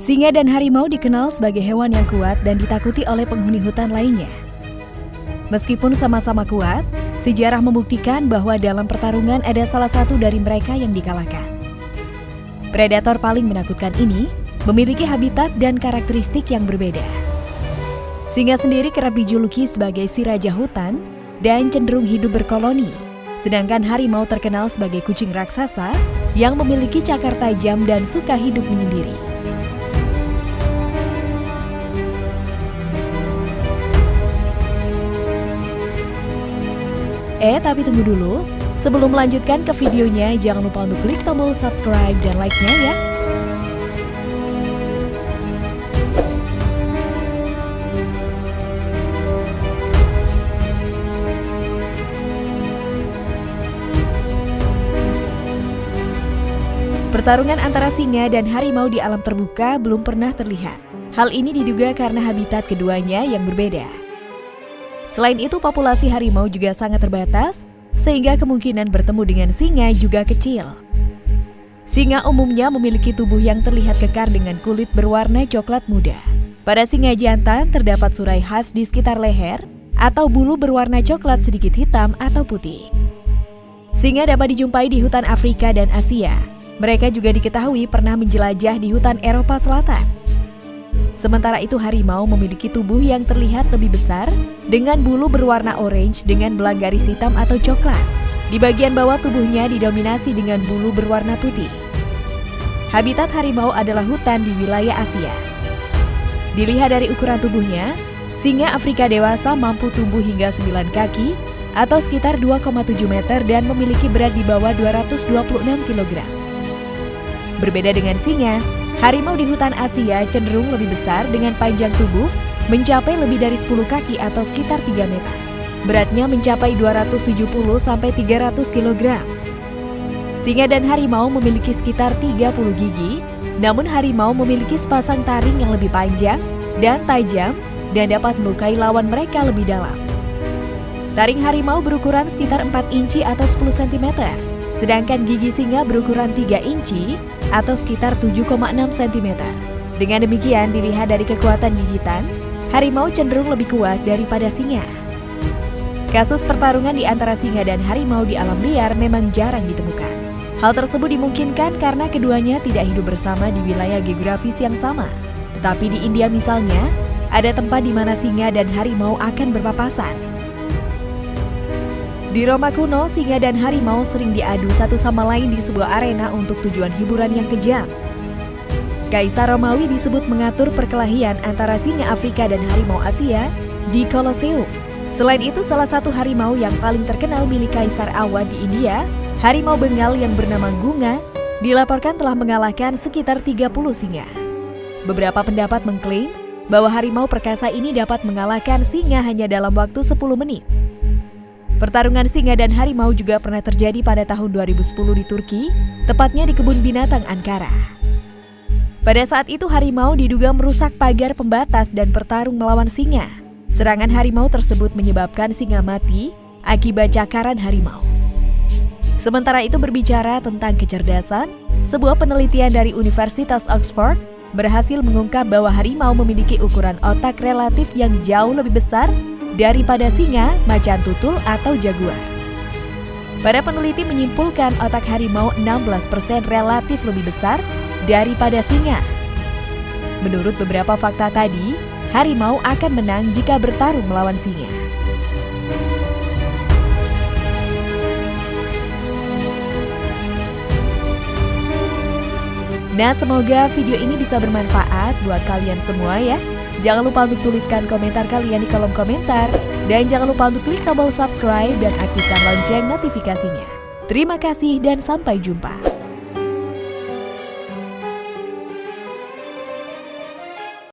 Singa dan harimau dikenal sebagai hewan yang kuat dan ditakuti oleh penghuni hutan lainnya. Meskipun sama-sama kuat, sejarah membuktikan bahwa dalam pertarungan ada salah satu dari mereka yang dikalahkan. Predator paling menakutkan ini memiliki habitat dan karakteristik yang berbeda. Singa sendiri kerap dijuluki sebagai si raja hutan dan cenderung hidup berkoloni, sedangkan harimau terkenal sebagai kucing raksasa yang memiliki cakar tajam dan suka hidup menyendiri. Tapi tunggu dulu. Sebelum melanjutkan ke videonya, jangan lupa untuk klik tombol subscribe dan like-nya ya. Pertarungan antara singa dan harimau di alam terbuka belum pernah terlihat. Hal ini diduga karena habitat keduanya yang berbeda. Selain itu, populasi harimau juga sangat terbatas, sehingga kemungkinan bertemu dengan singa juga kecil. Singa umumnya memiliki tubuh yang terlihat kekar dengan kulit berwarna coklat muda. Pada singa jantan terdapat surai khas di sekitar leher atau bulu berwarna coklat sedikit hitam atau putih. Singa dapat dijumpai di hutan Afrika dan Asia. Mereka juga diketahui pernah menjelajah di hutan Eropa Selatan. Sementara itu harimau memiliki tubuh yang terlihat lebih besar dengan bulu berwarna orange dengan belang garis hitam atau coklat. Di bagian bawah tubuhnya didominasi dengan bulu berwarna putih. Habitat harimau adalah hutan di wilayah Asia. Dilihat dari ukuran tubuhnya, singa Afrika dewasa mampu tumbuh hingga 9 kaki atau sekitar 2,7 meter dan memiliki berat di bawah 226 kg. Berbeda dengan singa, Harimau di hutan Asia cenderung lebih besar dengan panjang tubuh mencapai lebih dari 10 kaki atau sekitar 3 meter. Beratnya mencapai 270 sampai 300 kg. Singa dan harimau memiliki sekitar 30 gigi, namun harimau memiliki sepasang taring yang lebih panjang dan tajam dan dapat melukai lawan mereka lebih dalam. Taring harimau berukuran sekitar 4 inci atau 10 cm, sedangkan gigi singa berukuran 3 inci atau sekitar 7,6 cm. Dengan demikian, dilihat dari kekuatan gigitan, harimau cenderung lebih kuat daripada singa. Kasus pertarungan di antara singa dan harimau di alam liar memang jarang ditemukan. Hal tersebut dimungkinkan karena keduanya tidak hidup bersama di wilayah geografis yang sama. Tetapi di India misalnya, ada tempat di mana singa dan harimau akan berpapasan. Di Roma kuno, singa dan harimau sering diadu satu sama lain di sebuah arena untuk tujuan hiburan yang kejam. Kaisar Romawi disebut mengatur perkelahian antara singa Afrika dan harimau Asia di Colosseum. Selain itu, salah satu harimau yang paling terkenal milik Kaisar Awad di India, harimau Bengal yang bernama Gunga, dilaporkan telah mengalahkan sekitar 30 singa. Beberapa pendapat mengklaim bahwa harimau perkasa ini dapat mengalahkan singa hanya dalam waktu 10 menit. Pertarungan singa dan harimau juga pernah terjadi pada tahun 2010 di Turki, tepatnya di kebun binatang Ankara. Pada saat itu harimau diduga merusak pagar pembatas dan bertarung melawan singa. Serangan harimau tersebut menyebabkan singa mati akibat cakaran harimau. Sementara itu berbicara tentang kecerdasan, sebuah penelitian dari Universitas Oxford berhasil mengungkap bahwa harimau memiliki ukuran otak relatif yang jauh lebih besar daripada singa, macan tutul, atau jaguar. Para peneliti menyimpulkan otak harimau 16% relatif lebih besar daripada singa. Menurut beberapa fakta tadi, harimau akan menang jika bertarung melawan singa. Nah, semoga video ini bisa bermanfaat buat kalian semua ya. Jangan lupa untuk tuliskan komentar kalian di kolom komentar. Dan jangan lupa untuk klik tombol subscribe dan aktifkan lonceng notifikasinya. Terima kasih dan sampai jumpa.